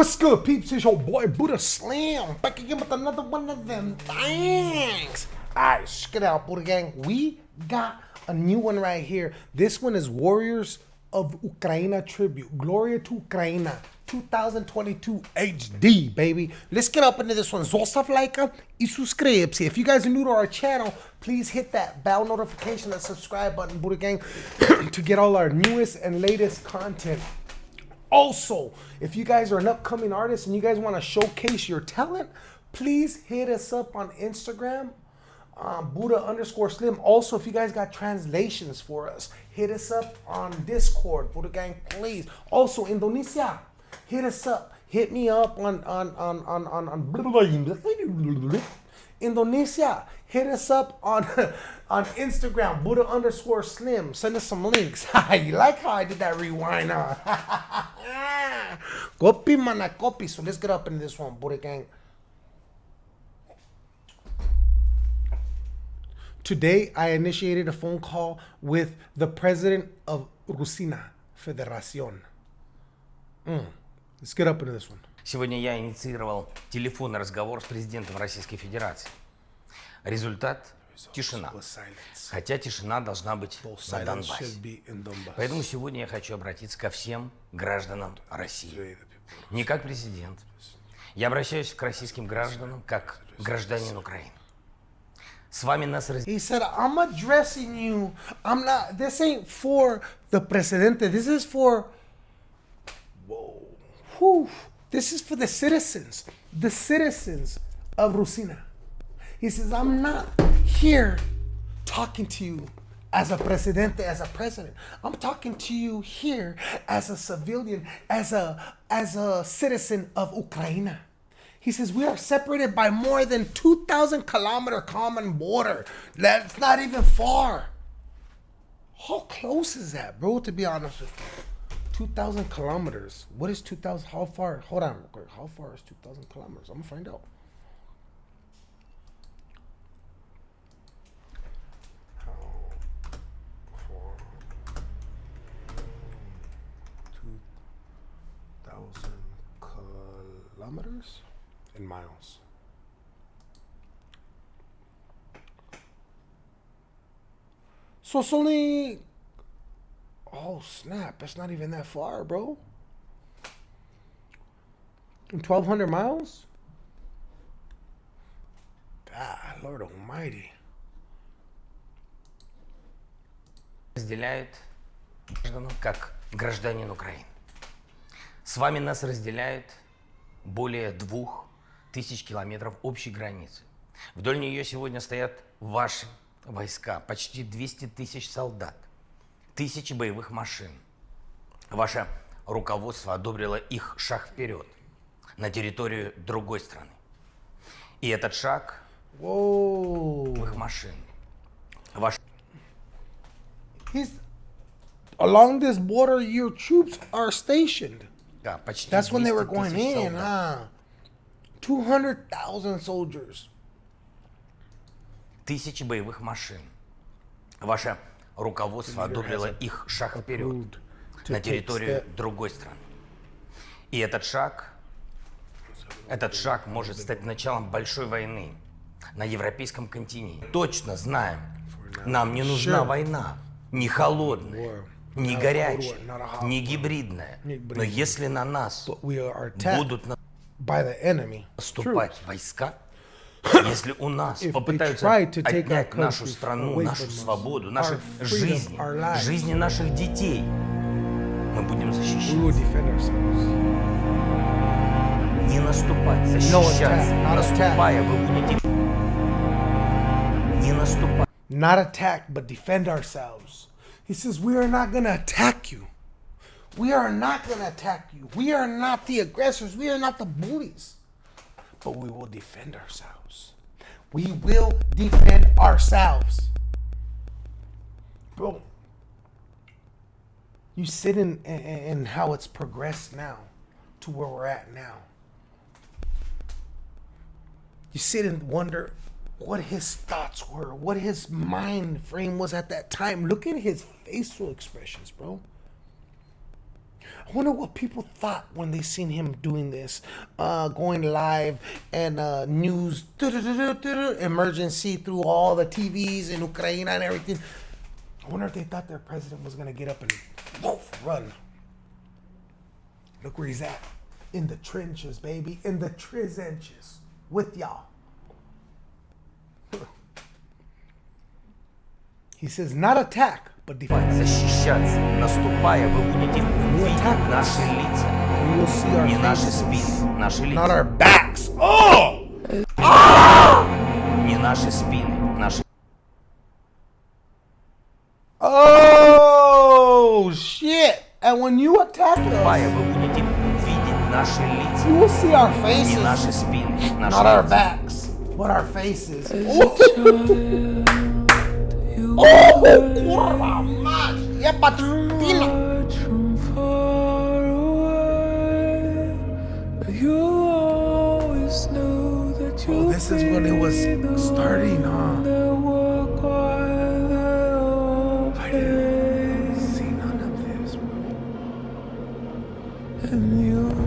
What's good, peeps? It's your boy Buddha Slam back again with another one of them things. Alright, check it out, Buddha Gang. We got a new one right here. This one is Warriors of Ukraina Tribute. Gloria to Ukraina 2022 HD, baby. Let's get up into this one. Zostav like uh, y subscribe. If you guys are new to our channel, please hit that bell notification that subscribe button, Buddha Gang, to get all our newest and latest content. Also, if you guys are an upcoming artist and you guys want to showcase your talent, please hit us up on Instagram, um, Buddha underscore Slim. Also, if you guys got translations for us, hit us up on Discord, Buddha Gang, please. Also, Indonesia, hit us up. Hit me up on on on on on, on Indonesia. Hit us up on on Instagram, Buddha underscore Slim. Send us some links. you like how I did that rewind? Huh? copy mana copy. So let's get up into this one, Buddha gang. Today, I initiated a phone call with the president of Rusina Federacion. Mm. Let's get up into this one. Сегодня я инициировал телефонный разговор с президентом Российской Федерации. Результат – тишина. Хотя тишина должна быть на Донбассе. Поэтому сегодня я хочу обратиться ко всем гражданам России. Не как президент. Я обращаюсь к российским гражданам как гражданин Украины. С вами нас. He said, I'm addressing you. I'm not, this ain't for the presidente. This is for, whoa, whew. This is for the citizens, the citizens of Rusina. He says, I'm not here talking to you as a presidente, as a president. I'm talking to you here as a civilian, as a as a citizen of Ukraine. He says we are separated by more than 2,000 kilometer common border. That's not even far. How close is that, bro? To be honest with you, 2,000 kilometers. What is 2,000? How far? Hold on. How far is 2,000 kilometers? I'm gonna find out. In miles. So it's only. Oh snap! That's not even that far, bro. 1,200 miles? God, Lord Almighty. разделяет как гражданин Украины. С вами нас разделяет более двух тысяч километров общей границы. Вдоль нее сегодня стоят ваши войска, почти 200 тысяч солдат, тысячи боевых машин. Ваше руководство одобрило их шаг вперед на территорию другой страны. И этот шаг боевых машин. Ваш... He's... Along this border, your troops are stationed. Да, почти That's when they were 200 going in, солдат. 200,000 soldiers. Тысячи боевых машин. Ваше руководство одобрило их шаг вперед на территорию другой страны. И этот шаг, этот шаг может стать началом большой войны на европейском континенте. Точно знаем, нам не нужна война, не холодная, не горячая, не гибридная. Но если на нас будут by the enemy. войска, если у нас попытаются отнять нашу страну, нашу свободу, наши жизни, жизни наших детей, мы будем защищаться. Не наступать, защищаться. Наступая, вы будете... Не наступать. Not attack, but defend ourselves. He says, We are not going to attack you. We are not going to attack you. We are not the aggressors. We are not the bullies. But we will defend ourselves. We will defend ourselves. Bro, you sit in, in, in how it's progressed now to where we're at now. You sit and wonder what his thoughts were, what his mind frame was at that time. Look at his facial expressions, bro. I wonder what people thought when they seen him doing this, uh, going live and uh, news emergency through all the TVs in Ukraine and everything. I wonder if they thought their president was gonna get up and woof, run. Look where he's at, in the trenches, baby, in the trenches with y'all. He says, not attack, but defend. Защищаться. Наступая, вы будете видеть Наши лица. Не наши спины, наши лица. Not our backs. Oh! Не наши спины, наши... Oh, shit! And when you attack us, вы будете видеть наши лица. you will see our Не faces. наши спины, наши Not our лица. backs, but our faces. Oh, oh kurwa mać! Jebać this is when it was starting, huh? I didn't see none of this, bro. and you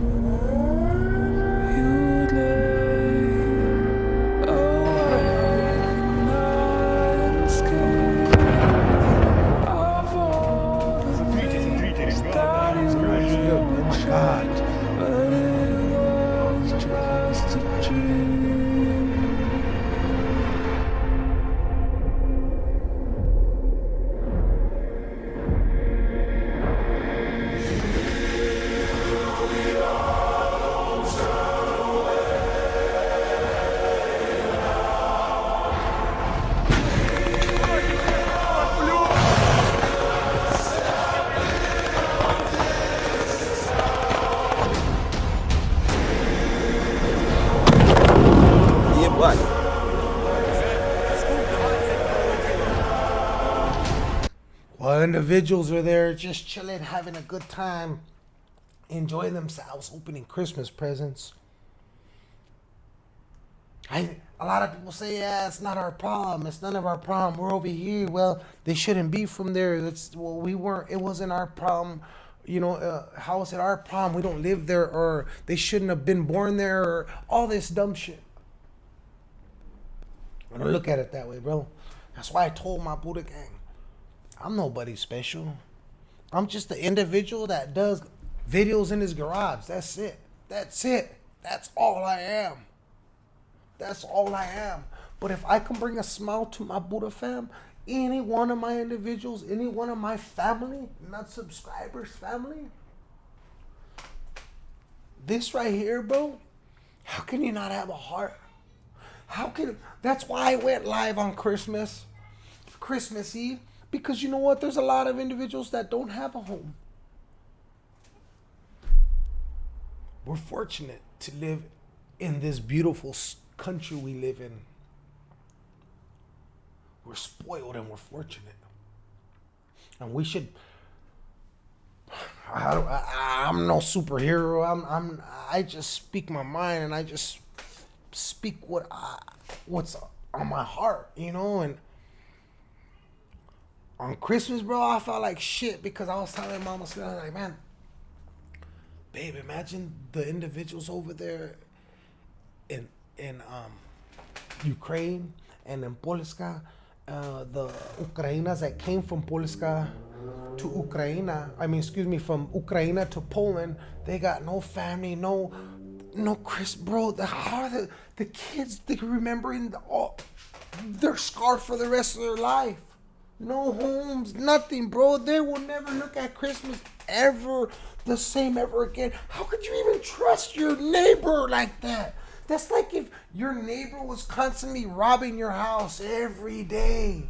individuals are there just chilling, having a good time, enjoying themselves, opening Christmas presents. I a lot of people say, yeah, it's not our problem. It's none of our problem. We're over here. Well, they shouldn't be from there. That's well, we weren't. It wasn't our problem. You know, uh, how is it our problem? We don't live there, or they shouldn't have been born there, or all this dumb shit. I don't look at it that way, bro. That's why I told my Buddha gang, I'm nobody special. I'm just the individual that does videos in his garage. That's it. That's it. That's all I am. That's all I am. But if I can bring a smile to my Buddha fam, any one of my individuals, any one of my family, not subscribers, family, this right here, bro, how can you not have a heart? How can that's why I went live on Christmas, Christmas Eve, because you know what? There's a lot of individuals that don't have a home. We're fortunate to live in this beautiful country we live in. We're spoiled and we're fortunate. And we should I, I'm no superhero. I'm, I'm, I just speak my mind and I just speak what I, what's on my heart, you know. And on Christmas, bro, I felt like shit because I was telling Mama, was like, man, babe, imagine the individuals over there in in um, Ukraine and in Polska, uh, the Ukrainas that came from Polska to Ukraine. I mean, excuse me, from Ukraine to Poland, they got no family, no, no Chris, bro. The how the the kids they remembering the all, they're scarred for the rest of their life. No homes, nothing, bro. They will never look at Christmas ever the same ever again. How could you even trust your neighbor like that? That's like if your neighbor was constantly robbing your house every day.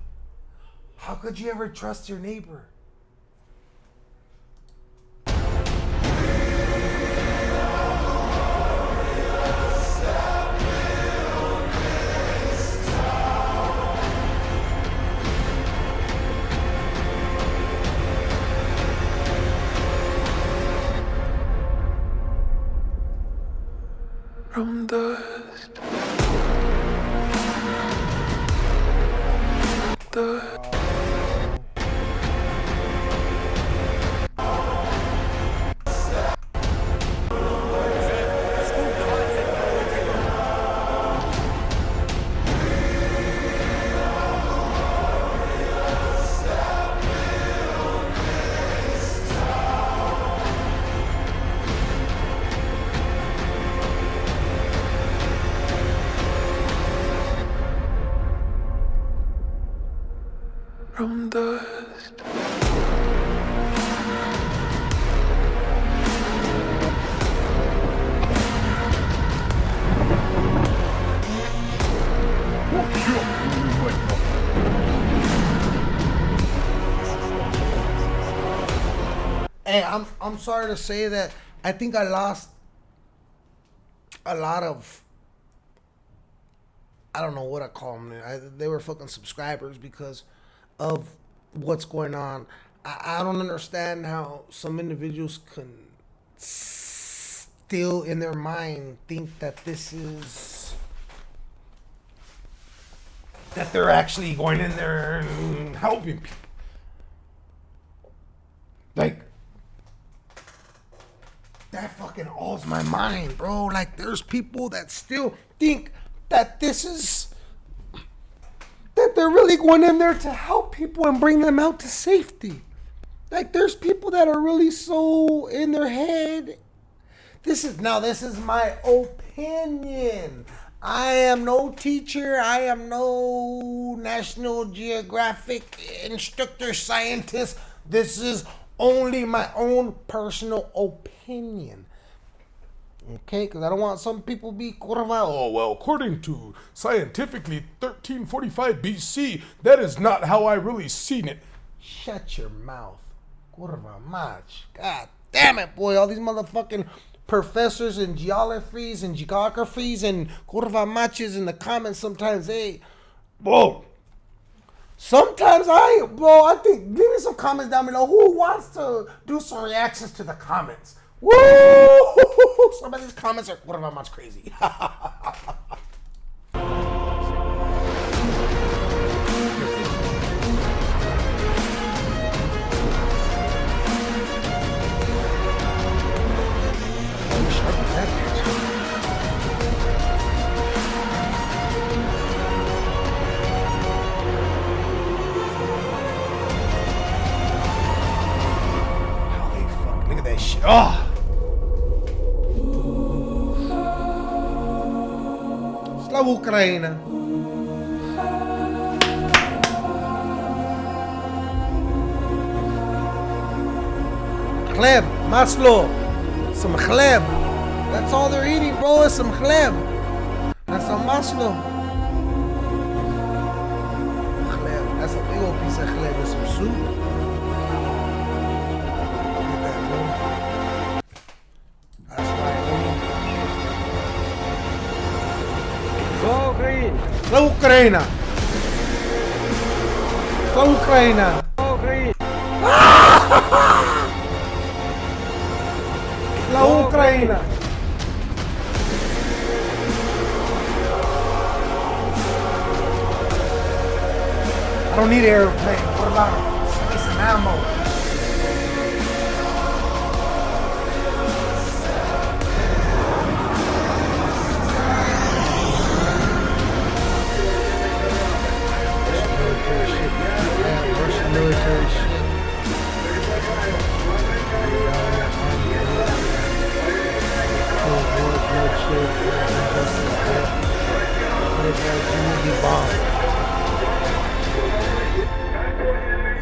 How could you ever trust your neighbor? From Hey, I'm I'm sorry to say that I think I lost a lot of I don't know what I call them. I, they were fucking subscribers because of what's going on. I, I don't understand how some individuals can still in their mind think that this is that they're actually going in there and helping people. Like that fucking alls my mind, bro. Like there's people that still think that this is that they're really going in there to help people and bring them out to safety. Like there's people that are really so in their head. This is now this is my opinion. I am no teacher. I am no National Geographic instructor scientist. This is only my own personal opinion. Okay, because I don't want some people be curva. Oh, well, according to scientifically 1345 BC, that is not how I really seen it. Shut your mouth. Curva mach. God damn it, boy. All these motherfucking professors and geographies and geographies and curva matches in the comments sometimes, hey, bro. Sometimes I, bro, I think, leave me some comments down below. Who wants to do some reactions to the comments? Woo! Some of these comments are what about much crazy. Holy fuck, look at that shit. Oh! Ucraina. Chleb, maslo, some chleb. That's all they're eating, bro, is some chleb. That's some maslo. Chleb, that's a big old piece of chleb with some soup. Ucraina! Só Ucraina! La Ucraina! I don't need an airplane. What about some ammo?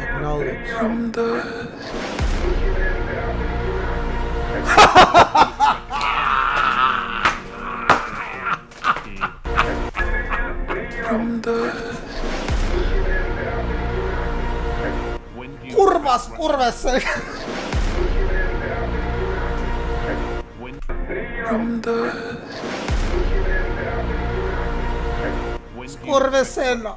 Acknowledge. Kurvas, kurvas. From the... Kurvesena!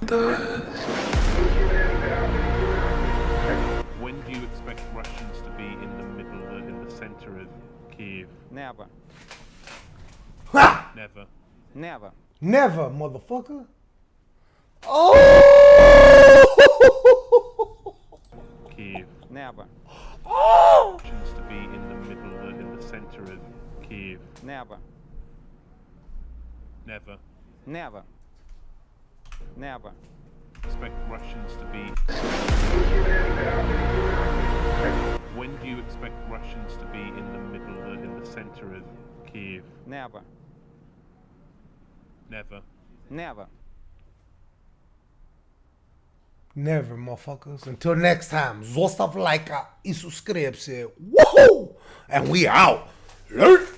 When do you expect Russians to be in the middle, uh, in the center of Kiev? Never. Ha! Never. Never. Never, motherfucker. Oh! Kiev. Never. oh! Russians to be in the middle, uh, in the center of Kiev. Never. Never. Never. Never. Expect Russians to be. When do you expect Russians to be in the middle, uh, in the center of Kiev? Never. Never. Never. Never, motherfuckers. Until next time, zostav lajka i subscribe se. Woohoo! And we out. Learn.